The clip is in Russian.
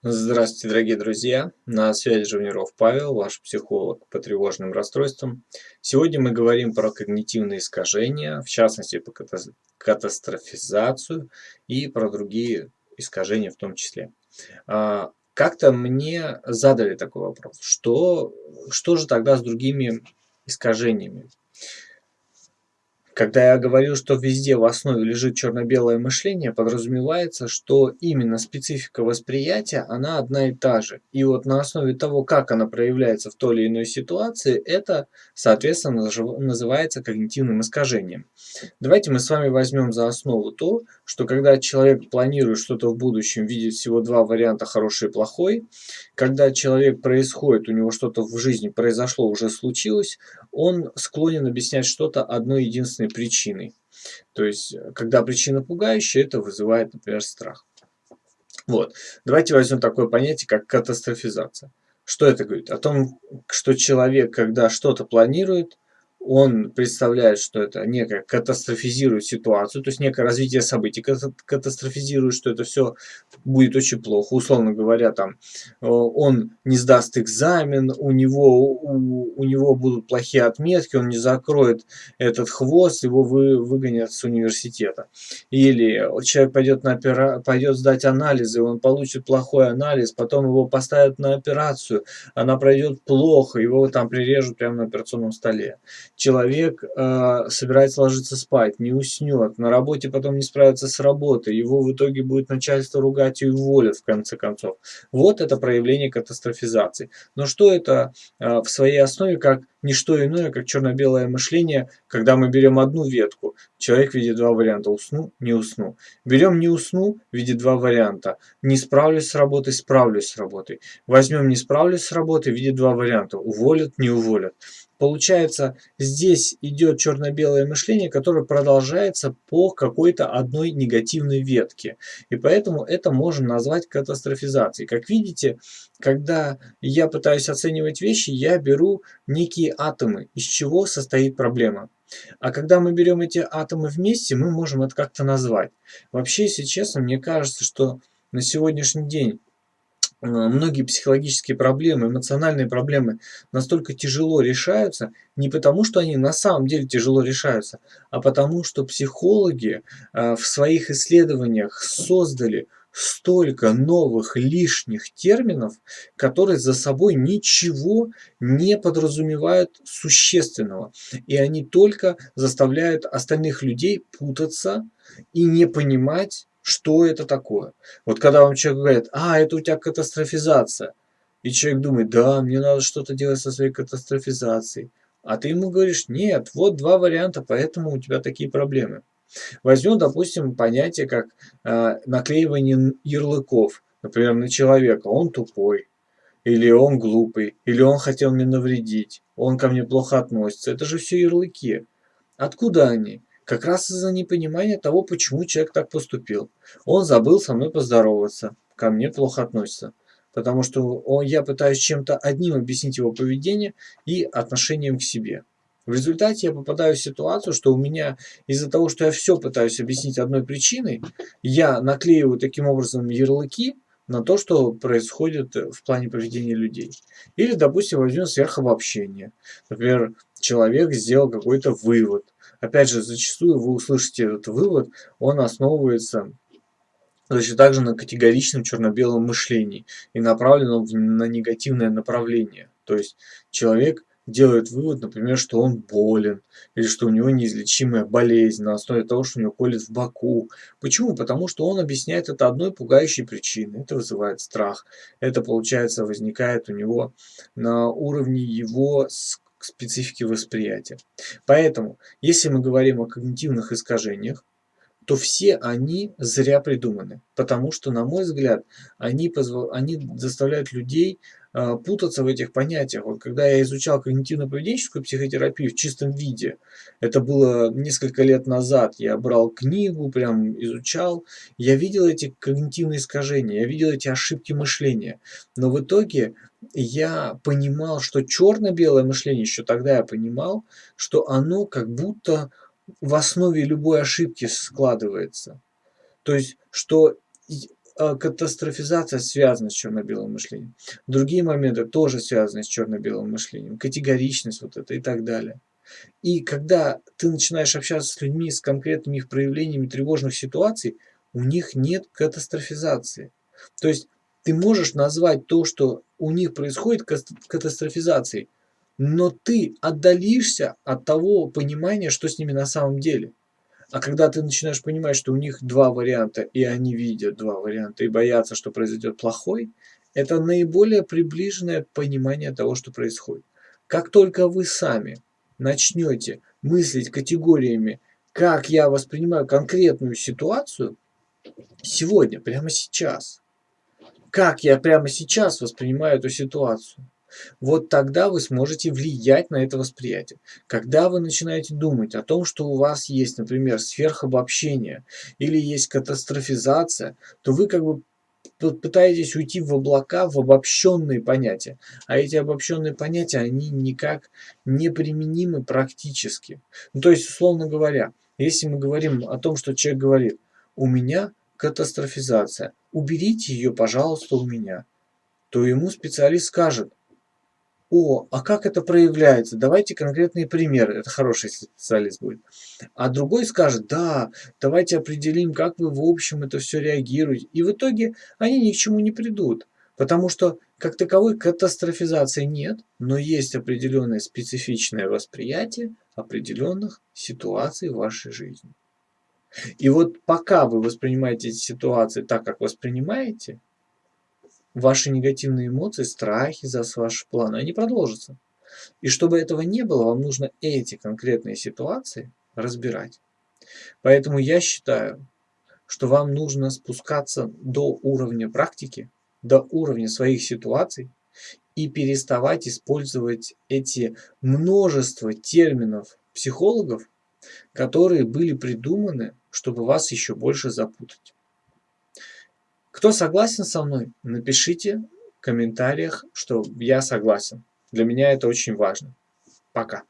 Здравствуйте, дорогие друзья! На связи Живниров Павел, ваш психолог по тревожным расстройствам. Сегодня мы говорим про когнитивные искажения, в частности, по катастрофизацию и про другие искажения в том числе. А, как-то мне задали такой вопрос, что, что же тогда с другими искажениями? Когда я говорю, что везде в основе лежит черно-белое мышление, подразумевается, что именно специфика восприятия, она одна и та же. И вот на основе того, как она проявляется в той или иной ситуации, это, соответственно, называется когнитивным искажением. Давайте мы с вами возьмем за основу то, что когда человек планирует что-то в будущем, видит всего два варианта, хороший и плохой, когда человек происходит, у него что-то в жизни произошло, уже случилось, он склонен объяснять что-то одной единственной причиной. То есть, когда причина пугающая, это вызывает, например, страх. Вот. Давайте возьмем такое понятие, как катастрофизация. Что это говорит? О том, что человек, когда что-то планирует, он представляет, что это некое катастрофизирует ситуацию, то есть некое развитие событий катастрофизирует, что это все будет очень плохо. Условно говоря, там э, он не сдаст экзамен, у него, у, у него будут плохие отметки, он не закроет этот хвост, его вы, выгонят с университета. Или человек пойдет, на опера, пойдет сдать анализы, он получит плохой анализ, потом его поставят на операцию, она пройдет плохо, его там прирежут прямо на операционном столе человек э, собирается ложиться спать, не уснет, на работе потом не справится с работой, его в итоге будет начальство ругать и уволят в конце концов. Вот это проявление катастрофизации. Но что это э, в своей основе как не что иное, как черно-белое мышление, когда мы берем одну ветку, человек видит два варианта, усну, не усну. Берем не усну, видит два варианта, не справлюсь с работой, справлюсь с работой. Возьмем не справлюсь с работой, видит два варианта, уволят, не уволят. Получается, здесь идет черно-белое мышление, которое продолжается по какой-то одной негативной ветке. И поэтому это можно назвать катастрофизацией. Как видите, когда я пытаюсь оценивать вещи, я беру некие атомы, из чего состоит проблема. А когда мы берем эти атомы вместе, мы можем это как-то назвать. Вообще, если честно, мне кажется, что на сегодняшний день многие психологические проблемы, эмоциональные проблемы настолько тяжело решаются, не потому что они на самом деле тяжело решаются, а потому что психологи э, в своих исследованиях создали столько новых лишних терминов, которые за собой ничего не подразумевают существенного. И они только заставляют остальных людей путаться и не понимать, что это такое. Вот когда вам человек говорит, а, это у тебя катастрофизация. И человек думает, да, мне надо что-то делать со своей катастрофизацией. А ты ему говоришь, нет, вот два варианта, поэтому у тебя такие проблемы. Возьмем, допустим, понятие как э, наклеивание ярлыков, например, на человека. Он тупой, или он глупый, или он хотел мне навредить, он ко мне плохо относится. Это же все ярлыки. Откуда они? Как раз из-за непонимания того, почему человек так поступил. Он забыл со мной поздороваться, ко мне плохо относится. Потому что он, я пытаюсь чем-то одним объяснить его поведение и отношением к себе. В результате я попадаю в ситуацию, что у меня из-за того, что я все пытаюсь объяснить одной причиной, я наклеиваю таким образом ярлыки на то, что происходит в плане поведения людей. Или, допустим, возьмем сверхобобщение. Например, человек сделал какой-то вывод – Опять же, зачастую вы услышите этот вывод, он основывается точно также на категоричном черно-белом мышлении и направленном на негативное направление. То есть человек делает вывод, например, что он болен, или что у него неизлечимая болезнь на основе того, что у него колет в боку. Почему? Потому что он объясняет это одной пугающей причиной. Это вызывает страх. Это, получается, возникает у него на уровне его к специфике восприятия. Поэтому, если мы говорим о когнитивных искажениях, то все они зря придуманы. Потому что, на мой взгляд, они, позв... они заставляют людей путаться в этих понятиях. Вот когда я изучал когнитивно-поведенческую психотерапию в чистом виде, это было несколько лет назад, я брал книгу, прям изучал, я видел эти когнитивные искажения, я видел эти ошибки мышления. Но в итоге я понимал, что черно-белое мышление, еще тогда я понимал, что оно как будто в основе любой ошибки складывается. То есть, что катастрофизация связана с черно-белым мышлением. Другие моменты тоже связаны с черно-белым мышлением. Категоричность вот это и так далее. И когда ты начинаешь общаться с людьми с конкретными их проявлениями тревожных ситуаций, у них нет катастрофизации. То есть ты можешь назвать то, что у них происходит катастрофизацией, но ты отдалишься от того понимания, что с ними на самом деле. А когда ты начинаешь понимать, что у них два варианта, и они видят два варианта, и боятся, что произойдет плохой, это наиболее приближенное понимание того, что происходит. Как только вы сами начнете мыслить категориями, как я воспринимаю конкретную ситуацию, сегодня, прямо сейчас, как я прямо сейчас воспринимаю эту ситуацию, вот тогда вы сможете влиять на это восприятие. Когда вы начинаете думать о том, что у вас есть, например, сверхобобщение или есть катастрофизация, то вы как бы пытаетесь уйти в облака, в обобщенные понятия. А эти обобщенные понятия, они никак не применимы практически. Ну, то есть, условно говоря, если мы говорим о том, что человек говорит, у меня катастрофизация, уберите ее, пожалуйста, у меня, то ему специалист скажет, о, а как это проявляется? Давайте конкретные примеры. Это хороший специалист будет. А другой скажет, да, давайте определим, как вы в общем это все реагируете. И в итоге они ни к чему не придут. Потому что как таковой катастрофизации нет, но есть определенное специфичное восприятие определенных ситуаций в вашей жизни. И вот пока вы воспринимаете эти ситуации так, как воспринимаете, ваши негативные эмоции, страхи за ваши планы, они продолжатся. И чтобы этого не было, вам нужно эти конкретные ситуации разбирать. Поэтому я считаю, что вам нужно спускаться до уровня практики, до уровня своих ситуаций и переставать использовать эти множество терминов психологов, которые были придуманы, чтобы вас еще больше запутать. Кто согласен со мной, напишите в комментариях, что я согласен. Для меня это очень важно. Пока.